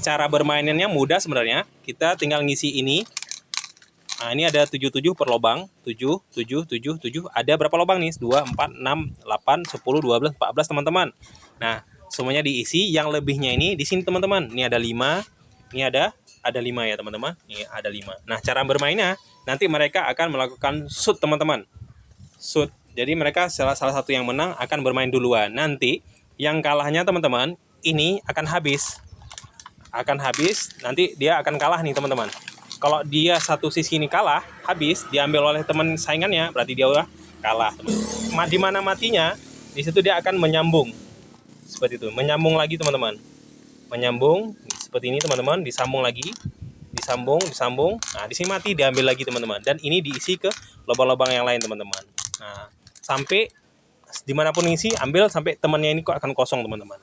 cara bermainannya mudah sebenarnya. Kita tinggal ngisi ini. Nah, ini ada 77 per lubang. 7, 7, 7, 7. Ada berapa lubang nih? 2, 4, 6, 8, 10, 12, 14 teman-teman. Nah, semuanya diisi. Yang lebihnya ini di sini teman-teman. Ini ada 5. Ini ada ada 5 ya teman-teman. Ini ada 5. Nah, cara bermainnya nanti mereka akan melakukan shoot teman-teman. Shoot. Jadi mereka salah salah satu yang menang akan bermain duluan. Nanti yang kalahnya teman-teman ini akan habis akan habis nanti dia akan kalah nih teman-teman. Kalau dia satu sisi ini kalah habis diambil oleh teman saingannya berarti dia udah kalah teman di mana matinya di situ dia akan menyambung. Seperti itu menyambung lagi teman-teman. Menyambung seperti ini teman-teman disambung lagi. Disambung disambung. Nah di sini mati diambil lagi teman-teman. Dan ini diisi ke lubang-lubang yang lain teman-teman. Nah sampai di mana pun isi ambil sampai temannya ini kok akan kosong teman-teman